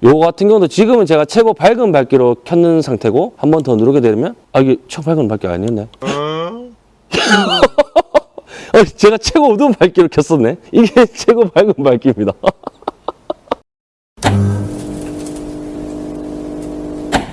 요거 같은 경우도 지금은 제가 최고 밝은 밝기로 켰는 상태고 한 번 더 누르게 되면 아 이게 최고 밝은 밝기가 아니었네. 어, 제가 최고 어두운 밝기로 켰었네. 이게 최고 밝은 밝기입니다.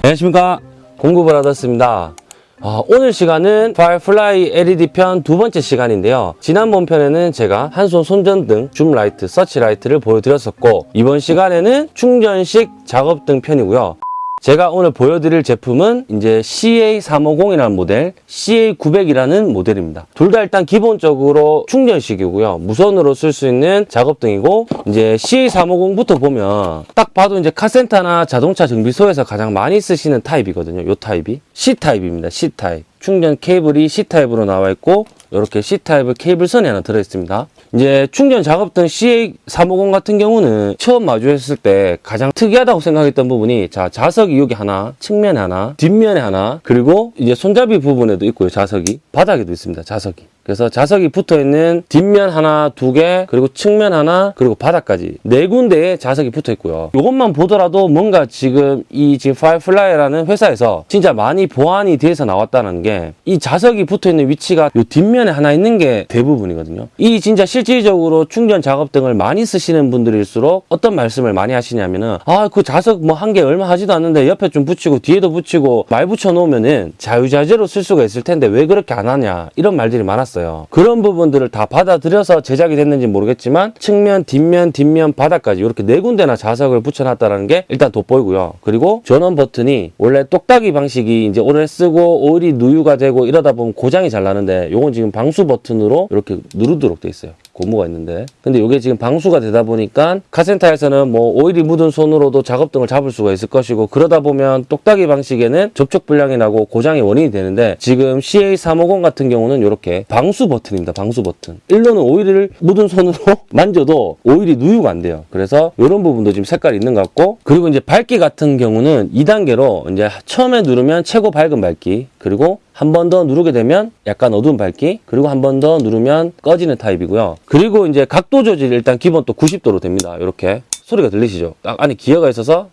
안녕하십니까. 공급을 받았습니다. 아, 오늘 시간은 파이어플라이 LED 편 두 번째 시간인데요. 지난번 편에는 제가 한손 손전등, zoom light, 서치라이트를 보여드렸었고 이번 시간에는 충전식 작업등 편이고요. 제가 오늘 보여드릴 제품은 이제 CA350이라는 모델, CA900이라는 모델입니다. 둘 다 일단 기본적으로 충전식이고요. 무선으로 쓸 수 있는 작업등이고 이제 CA350부터 보면 딱 봐도 이제 카센터나 자동차 정비소에서 가장 많이 쓰시는 타입이거든요. 요 타입이 C타입입니다. C타입. 충전 케이블이 C타입으로 나와 있고 이렇게 C타입의 케이블선이 하나 들어있습니다. 이제 충전 작업 등 CA350 같은 경우는 처음 마주했을 때 가장 특이하다고 생각했던 부분이 자 자석이 여기 하나, 측면에 하나, 뒷면에 하나, 그리고 이제 손잡이 부분에도 있고요. 자석이 바닥에도 있습니다. 자석이. 그래서 자석이 붙어 있는 뒷면 하나, 두 개, 그리고 측면 하나, 그리고 바닥까지 네 군데에 자석이 붙어 있고요. 이것만 보더라도 뭔가 지금 이 지금 파이어플라이라는 회사에서 진짜 많이 보완이 돼서 나왔다는 게 이 자석이 붙어 있는 위치가 이 뒷면에 하나 있는 게 대부분이거든요. 이 진짜 실질적으로 충전 작업 등을 많이 쓰시는 분들일수록 어떤 말씀을 많이 하시냐면은 아 그 자석 뭐 한 개 얼마 하지도 않는데 옆에 좀 붙이고 뒤에도 붙이고 막 붙여 놓으면은 자유자재로 쓸 수가 있을 텐데 왜 그렇게 안 하냐 이런 말들이 많았어요. 그런 부분들을 다 받아들여서 제작이 됐는지 모르겠지만 측면, 뒷면, 뒷면, 바닥까지 이렇게 네 군데나 자석을 붙여놨다는 게 일단 돋보이고요. 그리고 전원 버튼이 원래 똑딱이 방식이 이제 오래 쓰고 오일이 누유가 되고 이러다 보면 고장이 잘 나는데 요건 지금 방수 버튼으로 이렇게 누르도록 돼 있어요. 고무가 있는데. 근데 이게 지금 방수가 되다 보니까 카센터에서는 뭐 오일이 묻은 손으로도 작업 등을 잡을 수가 있을 것이고 그러다 보면 똑딱이 방식에는 접촉 불량이 나고 고장의 원인이 되는데 지금 CA350 같은 경우는 이렇게 방수 버튼입니다. 방수 버튼. 일로는 오일을 묻은 손으로 만져도 오일이 누유가 안 돼요. 그래서 이런 부분도 지금 색깔이 있는 것 같고 그리고 이제 밝기 같은 경우는 2단계로 이제 처음에 누르면 최고 밝은 밝기 그리고 한 번 더 누르게 되면 약간 어두운 밝기 그리고 한 번 더 누르면 꺼지는 타입이고요. 그리고 이제 각도 조절이 일단 기본 또 90도로 됩니다. 이렇게. 소리가 들리시죠? 딱 안에 기어가 있어서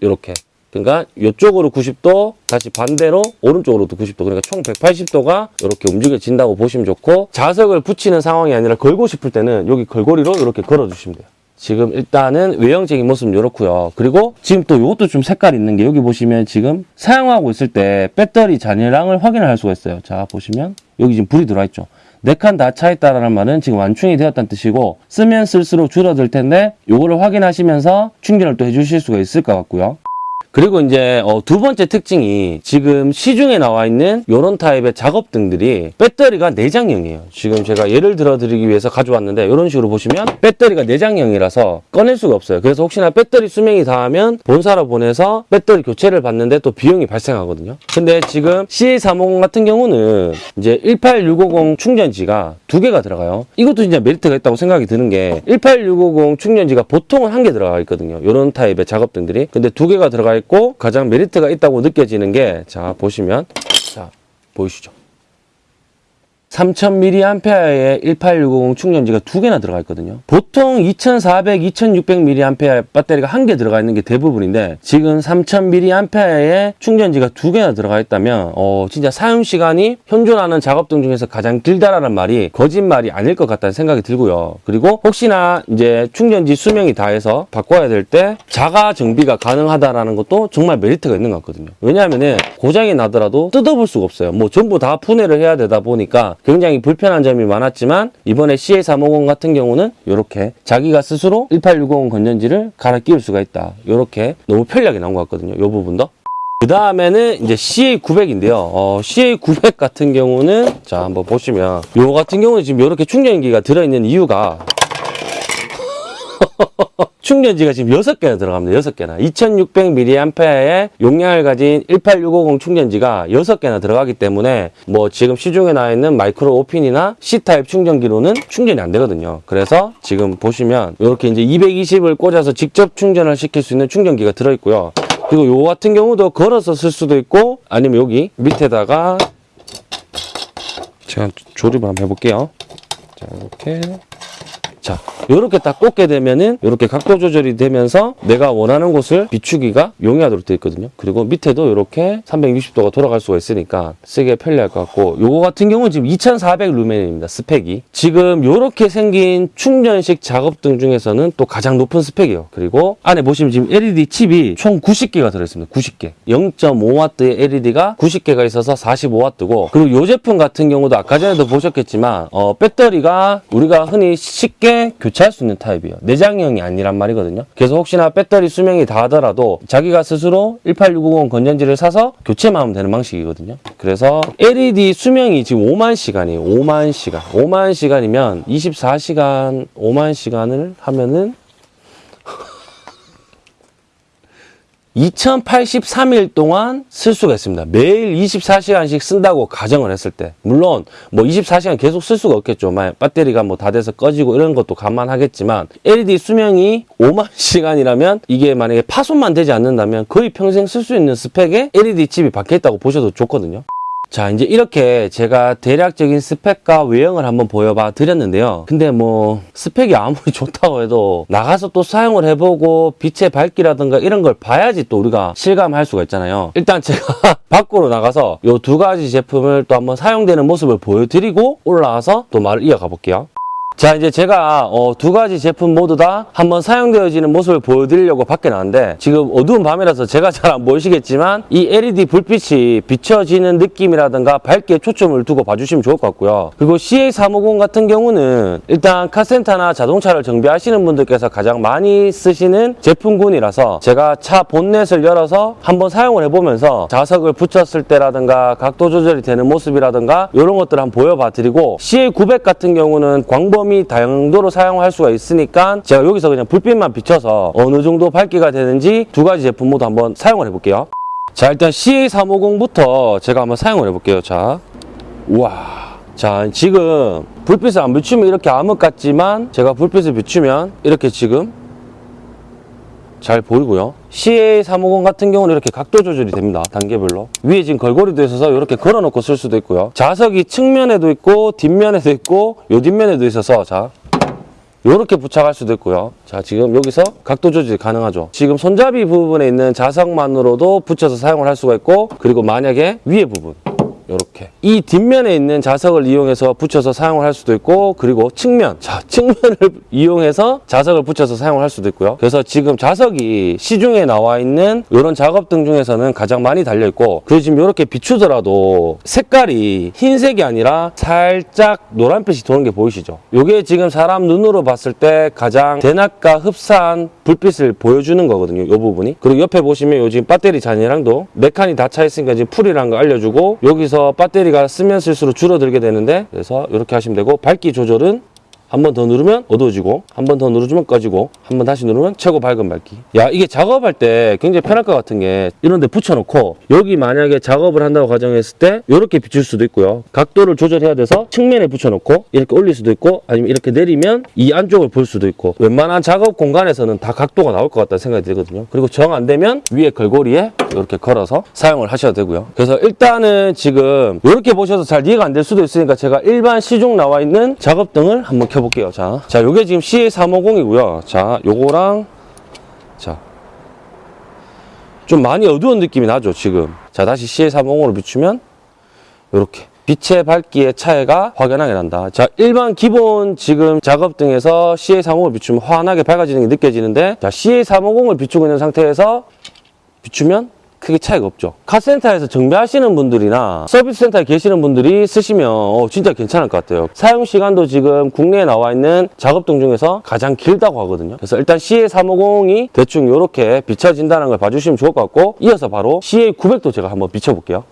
이렇게. 그러니까 이쪽으로 90도 다시 반대로 오른쪽으로도 90도. 그러니까 총 180도가 이렇게 움직여진다고 보시면 좋고 자석을 붙이는 상황이 아니라 걸고 싶을 때는 여기 걸고리로 이렇게 걸어주시면 돼요 지금 일단은 외형적인 모습은 이렇고요. 그리고 지금 또 이것도 좀 색깔 있는 게 여기 보시면 지금 사용하고 있을 때 배터리 잔여량을 확인을 할 수가 있어요. 자 보시면 여기 지금 불이 들어와 있죠. 네칸다 차 있다라는 말은 지금 완충이 되었다는 뜻이고 쓰면 쓸수록 줄어들 텐데 요거를 확인하시면서 충전을 또 해주실 수가 있을 것 같고요. 그리고 이제 어, 두 번째 특징이 지금 시중에 나와 있는 이런 타입의 작업등들이 배터리가 내장형이에요. 지금 제가 예를 들어 드리기 위해서 가져왔는데 이런 식으로 보시면 배터리가 내장형이라서 꺼낼 수가 없어요. 그래서 혹시나 배터리 수명이 닿으면 본사로 보내서 배터리 교체를 받는데 또 비용이 발생하거든요. 근데 지금 CA350 같은 경우는 이제 18650 충전지가 두 개가 들어가요. 이것도 진짜 메리트가 있다고 생각이 드는 게 18650 충전지가 보통은 한 개 들어가 있거든요. 이런 타입의 작업등들이. 근데 두 개가 들어가 있고 가장 메리트가 있다고 느껴지는 게 자 보시면 자 보이시죠? 3000mAh의 18650 충전지가 두 개나 들어가 있거든요. 보통 2400, 2600mAh 배터리가 한 개 들어가 있는 게 대부분인데 지금 3000mAh의 충전지가 두 개나 들어가 있다면 어 진짜 사용 시간이 현존하는 작업등 중에서 가장 길다라는 말이 거짓말이 아닐 것 같다는 생각이 들고요. 그리고 혹시나 이제 충전지 수명이 다해서 바꿔야 될 때 자가 정비가 가능하다라는 것도 정말 메리트가 있는 것 같거든요. 왜냐하면은 고장이 나더라도 뜯어볼 수가 없어요. 뭐 전부 다 분해를 해야 되다 보니까 굉장히 불편한 점이 많았지만 이번에 CA350 같은 경우는 이렇게 자기가 스스로 1860 건전지를 갈아 끼울 수가 있다. 이렇게 너무 편리하게 나온 것 같거든요. 이 부분도. 그 다음에는 이제 CA900인데요. 어, CA900 같은 경우는 자 한번 보시면 요 같은 경우는 지금 이렇게 충전기가 들어있는 이유가 충전지가 지금 6개나 들어갑니다. 6개나. 2600mAh의 용량을 가진 18650 충전지가 6개나 들어가기 때문에 뭐 지금 시중에 나와 있는 마이크로 오핀이나 C타입 충전기로는 충전이 안 되거든요. 그래서 지금 보시면 이렇게 이제 220을 꽂아서 직접 충전을 시킬 수 있는 충전기가 들어있고요. 그리고 요 같은 경우도 걸어서 쓸 수도 있고 아니면 여기 밑에다가 제가 조립을 한번 해볼게요. 자, 이렇게 자, 요렇게 딱 꽂게 되면은 요렇게 각도 조절이 되면서 내가 원하는 곳을 비추기가 용이하도록 되어 있거든요. 그리고 밑에도 요렇게 360도가 돌아갈 수가 있으니까 쓰기에 편리할 것 같고 요거 같은 경우는 지금 2400 루멘입니다. 스펙이. 지금 요렇게 생긴 충전식 작업등 중에서는 또 가장 높은 스펙이에요. 그리고 안에 보시면 지금 LED 칩이 총 90개가 들어있습니다. 90개. 0.5W의 LED가 90개가 있어서 45W고 그리고 요 제품 같은 경우도 아까 전에도 보셨겠지만 어, 배터리가 우리가 흔히 쉽게 교체할 수 있는 타입이에요. 내장형이 아니란 말이거든요. 그래서 혹시나 배터리 수명이 다 하더라도 자기가 스스로 18650 건전지를 사서 교체만 하면 되는 방식이거든요. 그래서 LED 수명이 지금 5만 시간이에요. 5만 시간. 5만 시간이면 24시간 5만 시간을 하면은 2083일 동안 쓸 수가 있습니다. 매일 24시간씩 쓴다고 가정을 했을 때. 물론, 뭐 24시간 계속 쓸 수가 없겠죠. 만약 배터리가 뭐 다 돼서 꺼지고 이런 것도 감안하겠지만, LED 수명이 5만 시간이라면 이게 만약에 파손만 되지 않는다면 거의 평생 쓸 수 있는 스펙에 LED 칩이 박혀있다고 보셔도 좋거든요. 자, 이제 이렇게 제가 대략적인 스펙과 외형을 한번 보여봐 드렸는데요. 근데 뭐, 스펙이 아무리 좋다고 해도 나가서 또 사용을 해보고 빛의 밝기라든가 이런 걸 봐야지 또 우리가 실감할 수가 있잖아요. 일단 제가 밖으로 나가서 요두 가지 제품을 또 한번 사용되는 모습을 보여드리고 올라와서 또 말을 이어가 볼게요. 자 이제 제가 어, 두 가지 제품 모두 다 한번 사용되어지는 모습을 보여드리려고 밖에 나왔는데 지금 어두운 밤이라서 제가 잘 안 보이시겠지만 이 LED 불빛이 비춰지는 느낌이라든가 밝기에 초점을 두고 봐주시면 좋을 것 같고요. 그리고 CA350 같은 경우는 일단 카센터나 자동차를 정비하시는 분들께서 가장 많이 쓰시는 제품군이라서 제가 차 본넷을 열어서 한번 사용을 해보면서 자석을 붙였을 때라든가 각도 조절이 되는 모습이라든가 이런 것들을 한번 보여봐 드리고 CA900 같은 경우는 광범위 다용도로 사용할 수가 있으니까 제가 여기서 그냥 불빛만 비춰서 어느 정도 밝기가 되는지 두 가지 제품 모두 한번 사용을 해볼게요. 자 일단 CA350부터 제가 한번 사용을 해볼게요. 자, 우와. 자 지금 불빛을 안 비추면 이렇게 암흑 같지만 제가 불빛을 비추면 이렇게 지금 잘 보이고요. CA350 같은 경우는 이렇게 각도 조절이 됩니다. 단계별로. 위에 지금 걸고리도 있어서 이렇게 걸어놓고 쓸 수도 있고요. 자석이 측면에도 있고 뒷면에도 있고 요 뒷면에도 있어서 자 이렇게 부착할 수도 있고요. 자, 지금 여기서 각도 조절이 가능하죠. 지금 손잡이 부분에 있는 자석만으로도 붙여서 사용을 할 수가 있고 그리고 만약에 위에 부분 이렇게. 이 뒷면에 있는 자석을 이용해서 붙여서 사용을 할 수도 있고 그리고 측면. 자 측면을 이용해서 자석을 붙여서 사용을 할 수도 있고요. 그래서 지금 자석이 시중에 나와 있는 이런 작업등 중에서는 가장 많이 달려 있고 그리고 지금 이렇게 비추더라도 색깔이 흰색이 아니라 살짝 노란빛이 도는 게 보이시죠? 이게 지금 사람 눈으로 봤을 때 가장 대낮과 흡사한 불빛을 보여주는 거거든요 이 부분이. 그리고 옆에 보시면 요 지금 배터리 잔이랑도 네 칸이 다 차 있으니까 지금 풀이라는 거 알려주고 여기서 배터리가 쓰면 쓸수록 줄어들게 되는데 그래서 이렇게 하시면 되고 밝기 조절은 한 번 더 누르면 어두워지고 한 번 더 누르면 꺼지고 한 번 다시 누르면 최고 밝은 밝기. 야 이게 작업할 때 굉장히 편할 것 같은 게 이런 데 붙여놓고 여기 만약에 작업을 한다고 가정했을 때 이렇게 비출 수도 있고요. 각도를 조절해야 돼서 측면에 붙여놓고 이렇게 올릴 수도 있고 아니면 이렇게 내리면 이 안쪽을 볼 수도 있고 웬만한 작업 공간에서는 다 각도가 나올 것 같다는 생각이 들거든요. 그리고 정 안 되면 위에 걸고리에 이렇게 걸어서 사용을 하셔도 되고요. 그래서 일단은 지금 이렇게 보셔서 잘 이해가 안 될 수도 있으니까 제가 일반 시중 나와 있는 작업등을 한번 켜 볼게요. 자, 자 요게 지금 CA350이고요. 자 요거랑 자 좀 많이 어두운 느낌이 나죠 지금. 자 다시 CA350으로 비추면 이렇게 빛의 밝기의 차이가 확연하게 난다. 자, 일반 기본 지금 작업 등에서 CA350을 비추면 환하게 밝아지는 게 느껴지는데 자, CA350을 비추고 있는 상태에서 비추면 크게 차이가 없죠. 카센터에서 정비하시는 분들이나 서비스 센터에 계시는 분들이 쓰시면 어, 진짜 괜찮을 것 같아요. 사용 시간도 지금 국내에 나와 있는 작업등 중에서 가장 길다고 하거든요. 그래서 일단 CA350이 대충 이렇게 비춰진다는 걸 봐주시면 좋을 것 같고 이어서 바로 CA900도 제가 한번 비춰볼게요.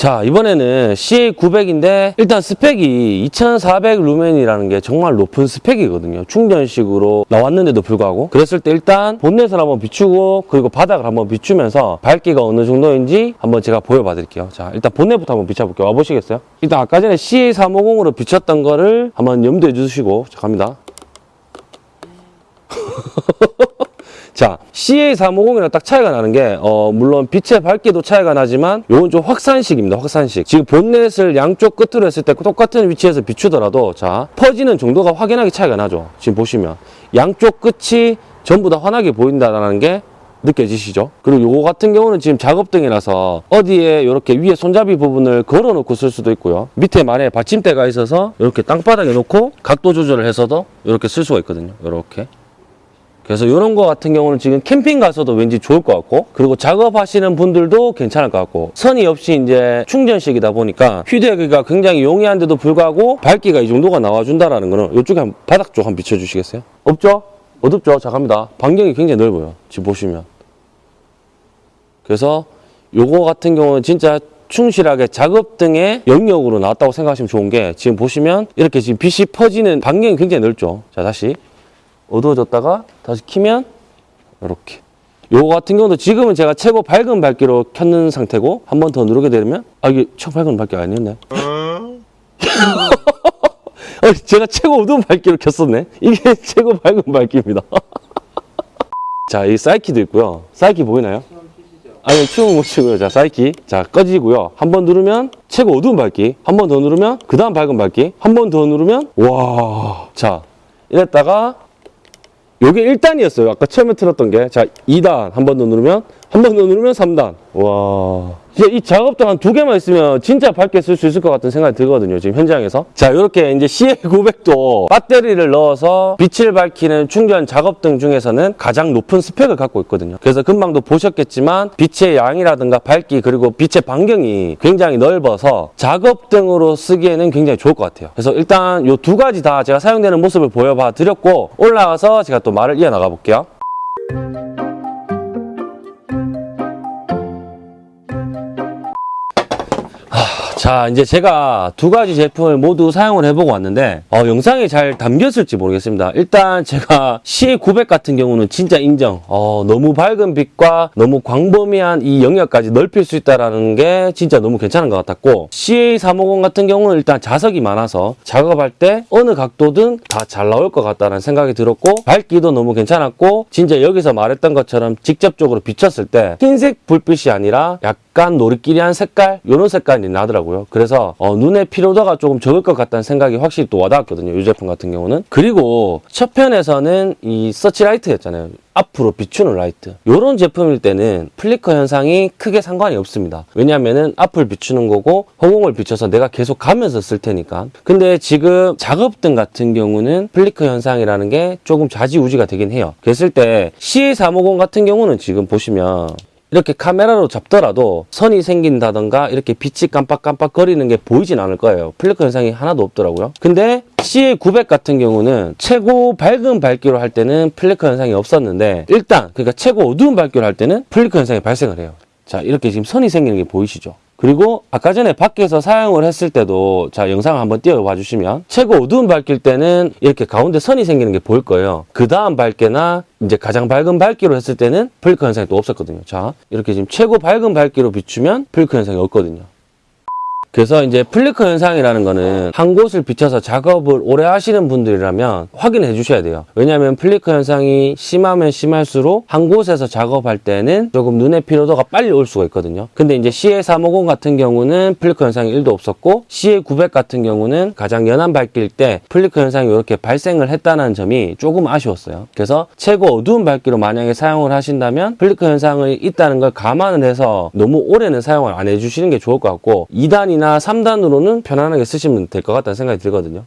자 이번에는 CA900인데 일단 스펙이 2400 루멘이라는 게 정말 높은 스펙이거든요. 충전식으로 나왔는데도 불구하고. 그랬을 때 일단 본넷을 한번 비추고 그리고 바닥을 한번 비추면서 밝기가 어느 정도인지 한번 제가 보여봐 드릴게요. 자 일단 본넷부터 한번 비춰볼게요. 와보시겠어요? 일단 아까 전에 CA350으로 비췄던 거를 한번 염두에 주시고 자 갑니다 자, CA350이랑 딱 차이가 나는 게, 어, 물론 빛의 밝기도 차이가 나지만, 요건 좀 확산식입니다, 확산식. 지금 본넷을 양쪽 끝으로 했을 때 똑같은 위치에서 비추더라도, 자, 퍼지는 정도가 확연하게 차이가 나죠. 지금 보시면. 양쪽 끝이 전부 다 환하게 보인다는 게 느껴지시죠? 그리고 요거 같은 경우는 지금 작업등이라서 어디에 이렇게 위에 손잡이 부분을 걸어 놓고 쓸 수도 있고요. 밑에 만에 받침대가 있어서 이렇게 땅바닥에 놓고 각도 조절을 해서도 이렇게 쓸 수가 있거든요. 이렇게. 그래서 이런 거 같은 경우는 지금 캠핑 가서도 왠지 좋을 것 같고 그리고 작업하시는 분들도 괜찮을 것 같고 선이 없이 이제 충전식이다 보니까 휴대하기가 굉장히 용이한데도 불구하고 밝기가 이 정도가 나와준다라는 거는 이쪽에 한 바닥 쪽 한번 비춰주시겠어요? 없죠? 어둡죠? 자 갑니다. 반경이 굉장히 넓어요. 지금 보시면. 그래서 요거 같은 경우는 진짜 충실하게 작업 등의 영역으로 나왔다고 생각하시면 좋은 게 지금 보시면 이렇게 지금 빛이 퍼지는 반경이 굉장히 넓죠. 자 다시 어두워졌다가 다시 키면 이렇게. 요거 같은 경우도 지금은 제가 최고 밝은 밝기로 켰는 상태고 한 번 더 누르게 되면 아 이게 최고 밝은 밝기가 아니었네. 어, 제가 최고 어두운 밝기로 켰었네. 이게 최고 밝은 밝기입니다. 자, 이 사이키도 있고요. 사이키 보이나요? 아니, 춤은 못 추고요. 자, 사이키. 자, 꺼지고요. 한 번 누르면 최고 어두운 밝기. 한 번 더 누르면 그 다음 밝은 밝기. 한 번 더 누르면 와. 자, 이랬다가 요게 1단이었어요. 아까 처음에 틀었던 게. 자, 2단 한 번 더 누르면 한 번 더 누르면 3단. 와. 이제 이 작업등 한두 개만 있으면 진짜 밝게 쓸 수 있을 것 같은 생각이 들거든요. 지금 현장에서. 자, 이렇게 이제 CA900도 배터리를 넣어서 빛을 밝히는 충전 작업 등 중에서는 가장 높은 스펙을 갖고 있거든요. 그래서 금방도 보셨겠지만 빛의 양이라든가 밝기 그리고 빛의 반경이 굉장히 넓어서 작업 등으로 쓰기에는 굉장히 좋을 것 같아요. 그래서 일단 이 두 가지 다 제가 사용되는 모습을 보여봐 드렸고 올라가서 제가 또 말을 이어나가 볼게요. 자, 이제 제가 두 가지 제품을 모두 사용을 해보고 왔는데, 어, 영상에 잘 담겼을지 모르겠습니다. 일단 제가 CA900 같은 경우는 진짜 인정. 어, 너무 밝은 빛과 너무 광범위한 이 영역까지 넓힐 수 있다는 게 진짜 너무 괜찮은 것 같았고, CA350 같은 경우는 일단 자석이 많아서 작업할 때 어느 각도든 다 잘 나올 것 같다는 생각이 들었고, 밝기도 너무 괜찮았고, 진짜 여기서 말했던 것처럼 직접적으로 비쳤을 때 흰색 불빛이 아니라 약간 노릇끼리한 색깔, 이런 색깔이 나더라고요. 그래서 어, 눈의 피로도가 조금 적을 것 같다는 생각이 확실히 또 와닿았거든요. 이 제품 같은 경우는. 그리고 첫 편에서는 이 서치라이트였잖아요. 앞으로 비추는 라이트. 이런 제품일 때는 flicker 현상이 크게 상관이 없습니다. 왜냐하면은 앞을 비추는 거고 허공을 비춰서 내가 계속 가면서 쓸 테니까. 근데 지금 작업등 같은 경우는 flicker 현상이라는 게 조금 좌지우지가 되긴 해요. 그랬을 때 CA350 같은 경우는 지금 보시면 이렇게 카메라로 잡더라도 선이 생긴다던가 이렇게 빛이 깜빡깜빡 거리는 게 보이진 않을 거예요. 플리커 현상이 하나도 없더라고요. 근데 CA900 같은 경우는 최고 밝은 밝기로 할 때는 플리커 현상이 없었는데 일단 그러니까 최고 어두운 밝기로 할 때는 플리커 현상이 발생을 해요. 자 이렇게 지금 선이 생기는 게 보이시죠? 그리고 아까 전에 밖에서 사용을 했을 때도 자 영상을 한번 띄워봐 주시면 최고 어두운 밝기일 때는 이렇게 가운데 선이 생기는 게 보일 거예요. 그 다음 밝기나 이제 가장 밝은 밝기로 했을 때는 플리커 현상이 또 없었거든요. 자 이렇게 지금 최고 밝은 밝기로 비추면 플리커 현상이 없거든요. 그래서 이제 플리커 현상이라는 거는 한 곳을 비춰서 작업을 오래 하시는 분들이라면 확인해 주셔야 돼요. 왜냐하면 플리커 현상이 심하면 심할수록 한 곳에서 작업할 때는 조금 눈의 피로도가 빨리 올 수가 있거든요. 근데 이제 CA350 같은 경우는 플리커 현상이 1도 없었고 CA900 같은 경우는 가장 연한 밝기일 때 플리커 현상이 이렇게 발생을 했다는 점이 조금 아쉬웠어요. 그래서 최고 어두운 밝기로 만약에 사용을 하신다면 플리커 현상이 있다는 걸 감안을 해서 너무 오래는 사용을 안 해주시는 게 좋을 것 같고 2단이 2단이나 3단으로는 편안하게 쓰시면 될 것 같다는 생각이 들거든요.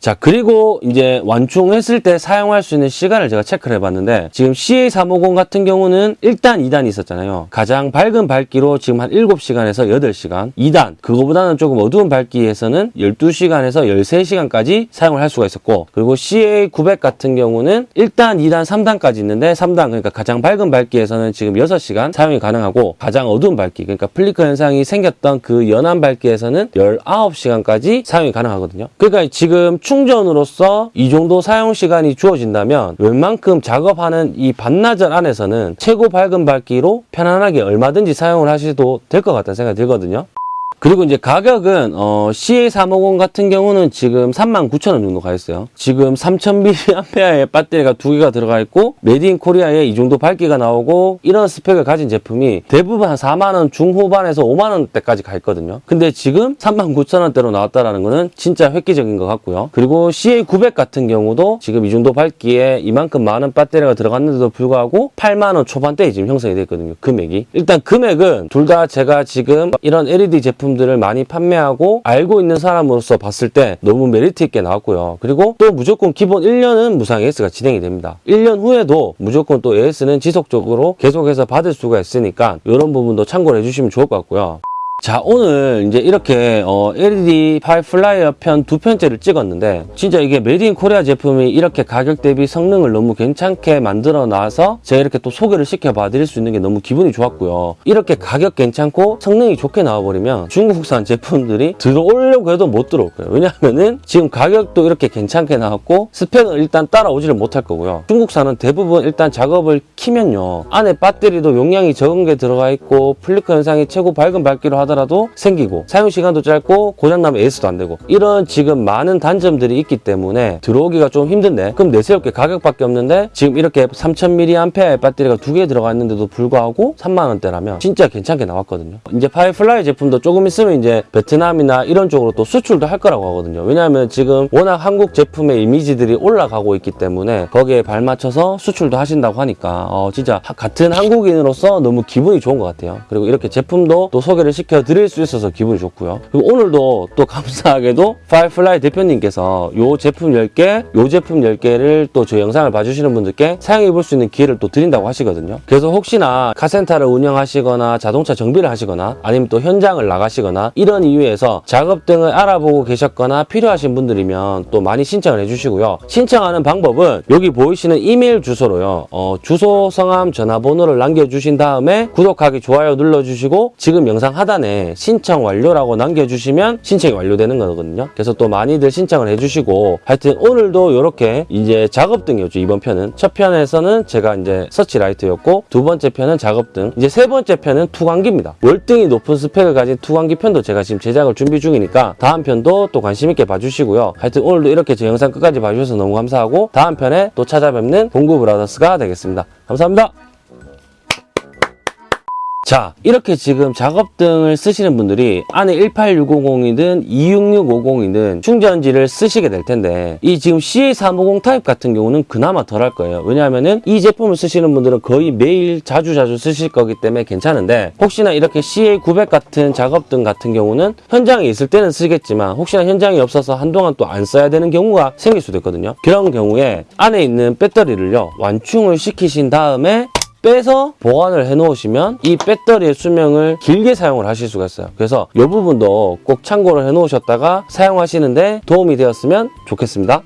자, 그리고 이제 완충했을 때 사용할 수 있는 시간을 제가 체크를 해봤는데, 지금 CA350 같은 경우는 1단, 2단이 있었잖아요. 가장 밝은 밝기로 지금 한 7시간에서 8시간. 2단, 그거보다는 조금 어두운 밝기에서는 12시간에서 13시간까지 사용을 할 수가 있었고, 그리고 CA900 같은 경우는 1단, 2단, 3단까지 있는데, 3단, 그러니까 가장 밝은 밝기에서는 지금 6시간 사용이 가능하고, 가장 어두운 밝기, 그러니까 플리커 현상이 생겼던 그 연한 밝기에서는 19시간까지 사용이 가능하거든요. 그러니까 지금 충전으로서 이 정도 사용 시간이 주어진다면 웬만큼 작업하는 이 반나절 안에서는 최고 밝은 밝기로 편안하게 얼마든지 사용을 하셔도 될 것 같다는 생각이 들거든요. 그리고 이제 가격은 어, CA350 같은 경우는 지금 39,000원 정도 가 있어요. 지금 3000mAh의 배터리가 두 개가 들어가 있고 Made in Korea에 이 정도 밝기가 나오고 이런 스펙을 가진 제품이 대부분 한 4만 원 중후반에서 5만 원대까지 가 있거든요. 근데 지금 39,000원대로 나왔다라는 거는 진짜 획기적인 것 같고요. 그리고 CA900 같은 경우도 지금 이 정도 밝기에 이만큼 많은 배터리가 들어갔는데도 불구하고 8만 원 초반대에 지금 형성이 되어 있거든요. 금액이. 일단 금액은 둘 다 제가 지금 이런 LED 제품 들을 많이 판매하고 알고 있는 사람으로서 봤을 때 너무 메리트 있게 나왔고요. 그리고 또 무조건 기본 1년은 무상 AS가 진행이 됩니다. 1년 후에도 무조건 또 AS는 지속적으로 계속해서 받을 수가 있으니까 이런 부분도 참고를 해주시면 좋을 것 같고요. 자 오늘 이제 이렇게 어, LED 파이 플라이어 편 두 편째를 찍었는데 진짜 이게 Made in Korea 제품이 이렇게 가격 대비 성능을 너무 괜찮게 만들어 놔서 제가 이렇게 또 소개를 시켜봐 드릴 수 있는 게 너무 기분이 좋았고요. 이렇게 가격 괜찮고 성능이 좋게 나와버리면 중국산 제품들이 들어오려고 해도 못 들어올 거예요. 왜냐하면은 지금 가격도 이렇게 괜찮게 나왔고 스펙은 일단 따라오지를 못할 거고요. 중국산은 대부분 일단 작업을 키면요. 안에 배터리도 용량이 적은 게 들어가 있고 플리커 현상이 최고 밝은 밝기로 하 더라도 생기고 사용 시간도 짧고 고장나면 AS도 안 되고 이런 지금 많은 단점들이 있기 때문에 들어오기가 좀 힘든데 그럼 내세울 게 가격밖에 없는데 지금 이렇게 3000mAh 배터리가 두 개 들어가 있는데도 불구하고 3만 원대라면 진짜 괜찮게 나왔거든요. 이제 파이플라이 제품도 조금 있으면 이제 베트남이나 이런 쪽으로 또 수출도 할 거라고 하거든요. 왜냐하면 지금 워낙 한국 제품의 이미지들이 올라가고 있기 때문에 거기에 발맞춰서 수출도 하신다고 하니까 어, 진짜 하- 같은 한국인으로서 너무 기분이 좋은 것 같아요. 그리고 이렇게 제품도 또 소개를 시켜 드릴 수 있어서 기분이 좋고요. 그리고 오늘도 또 감사하게도 파이플라이 대표님께서 요 제품 10개, 요 제품 10개를 또 저 영상을 봐주시는 분들께 사용해 볼 수 있는 기회를 또 드린다고 하시거든요. 그래서 혹시나 카센터를 운영하시거나 자동차 정비를 하시거나 아니면 또 현장을 나가시거나 이런 이유에서 작업 등을 알아보고 계셨거나 필요하신 분들이면 또 많이 신청을 해주시고요. 신청하는 방법은 여기 보이시는 이메일 주소로요. 어, 주소, 성함, 전화번호를 남겨주신 다음에 구독하기, 좋아요 눌러주시고 지금 영상 하단에 신청 완료라고 남겨주시면 신청이 완료되는 거거든요. 그래서 또 많이들 신청을 해주시고 하여튼 오늘도 이렇게 이제 작업등이었죠. 이번 편은 첫 편에서는 제가 이제 서치라이트였고 두 번째 편은 작업등 이제 세 번째 편은 투광기입니다. 월등히 높은 스펙을 가진 투광기 편도 제가 지금 제작을 준비 중이니까 다음 편도 또 관심 있게 봐주시고요. 하여튼 오늘도 이렇게 제 영상 끝까지 봐주셔서 너무 감사하고 다음 편에 또 찾아뵙는 봉구 브라더스가 되겠습니다. 감사합니다. 자, 이렇게 지금 작업등을 쓰시는 분들이 안에 18650이든 26650이든 충전지를 쓰시게 될 텐데 이 지금 CA350 타입 같은 경우는 그나마 덜할 거예요. 왜냐하면은 이 제품을 쓰시는 분들은 거의 매일 자주 자주 쓰실 거기 때문에 괜찮은데 혹시나 이렇게 CA900 같은 작업등 같은 경우는 현장에 있을 때는 쓰겠지만 혹시나 현장이 없어서 한동안 또 안 써야 되는 경우가 생길 수도 있거든요. 그런 경우에 안에 있는 배터리를요 완충을 시키신 다음에 빼서 보관을 해 놓으시면 이 배터리의 수명을 길게 사용을 하실 수가 있어요. 그래서 이 부분도 꼭 참고를 해 놓으셨다가 사용하시는데 도움이 되었으면 좋겠습니다.